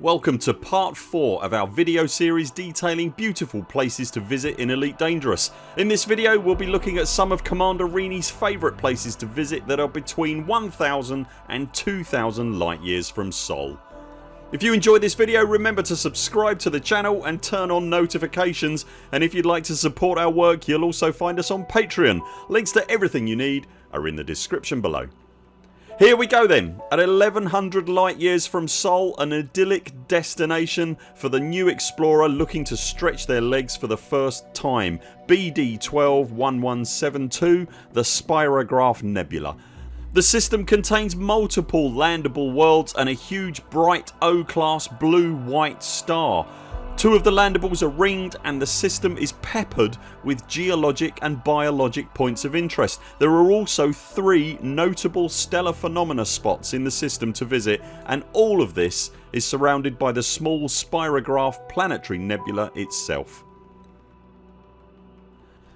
Welcome to part 4 of our video series detailing beautiful places to visit in Elite Dangerous. In this video we'll be looking at some of Commander Rini's favourite places to visit that are between 1000 and 2000 light years from Sol. If you enjoyed this video remember to subscribe to the channel and turn on notifications and if you'd like to support our work you'll also find us on Patreon. Links to everything you need are in the description below. Here we go then. At 1100 light years from Sol an idyllic destination for the new explorer looking to stretch their legs for the first time BD 121172 the Spirograph Nebula. The system contains multiple landable worlds and a huge bright O class blue white star Two of the landables are ringed and the system is peppered with geologic and biologic points of interest. There are also three notable stellar phenomena spots in the system to visit and all of this is surrounded by the small Spirograph planetary nebula itself.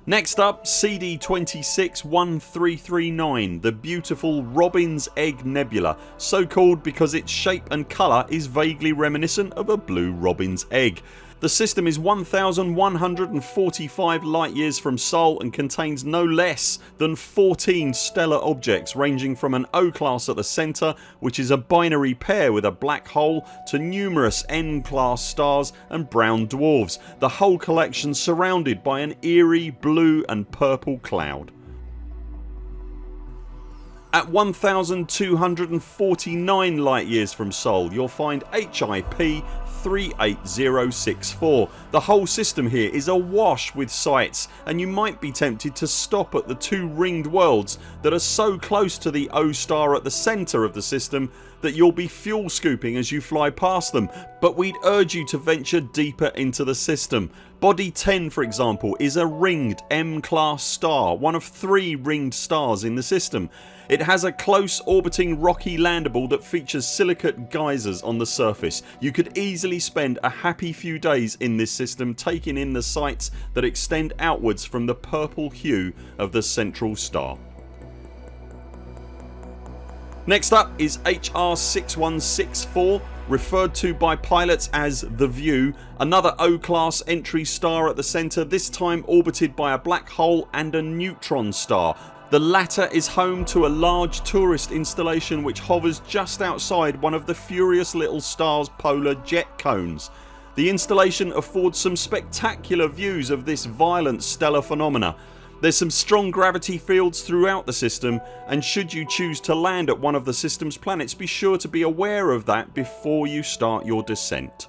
Next up CD 261339 the beautiful Robin's Egg Nebula so called because its shape and colour is vaguely reminiscent of a blue robin's egg. The system is 1145 light years from Sol and contains no less than 14 stellar objects ranging from an O class at the centre which is a binary pair with a black hole to numerous N class stars and brown dwarfs, the whole collection surrounded by an eerie blue and purple cloud. At 1249 light years from Sol you'll find HIP 38064. The whole system here is awash with sights and you might be tempted to stop at the two ringed worlds that are so close to the O star at the centre of the system that you'll be fuel scooping as you fly past them but we'd urge you to venture deeper into the system. Body 10 for example is a ringed M class star, one of three ringed stars in the system. It has a close orbiting rocky landable that features silicate geysers on the surface. You could easily spend a happy few days in this system taking in the sights that extend outwards from the purple hue of the central star. Next up is HR 6164 referred to by pilots as The View, another O class entry star at the centre this time orbited by a black hole and a neutron star the latter is home to a large tourist installation which hovers just outside one of the Furious Little Stars polar jet cones. The installation affords some spectacular views of this violent stellar phenomena. There's some strong gravity fields throughout the system and should you choose to land at one of the system's planets be sure to be aware of that before you start your descent.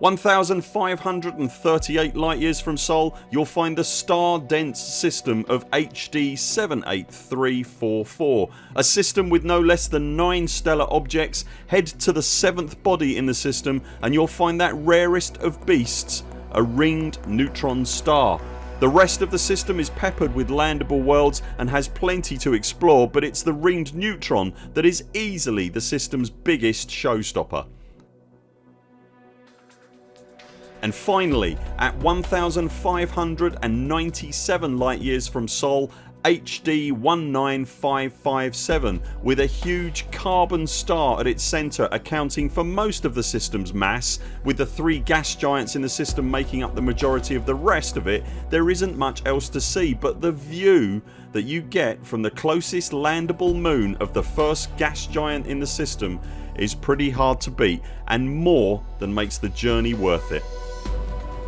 1538 light years from Sol you'll find the star dense system of HD 78344 a system with no less than 9 stellar objects. Head to the 7th body in the system and you'll find that rarest of beasts a ringed neutron star. The rest of the system is peppered with landable worlds and has plenty to explore but it's the ringed neutron that is easily the system's biggest showstopper. And finally at 1597 light years from Sol HD 19557 with a huge carbon star at its centre accounting for most of the system's mass with the three gas giants in the system making up the majority of the rest of it there isn't much else to see but the view that you get from the closest landable moon of the first gas giant in the system is pretty hard to beat and more than makes the journey worth it.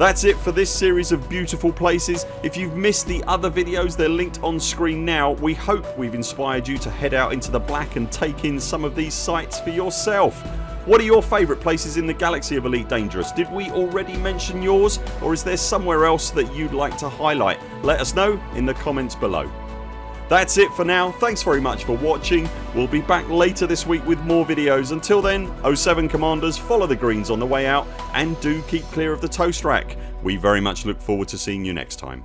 That's it for this series of beautiful places. If you've missed the other videos they're linked on screen now. We hope we've inspired you to head out into the black and take in some of these sights for yourself. What are your favourite places in the galaxy of Elite Dangerous? Did we already mention yours or is there somewhere else that you'd like to highlight? Let us know in the comments below. That's it for now. Thanks very much for watching. We'll be back later this week with more videos. Until then 0 7 CMDRs follow the greens on the way out and do keep clear of the toast rack. We very much look forward to seeing you next time.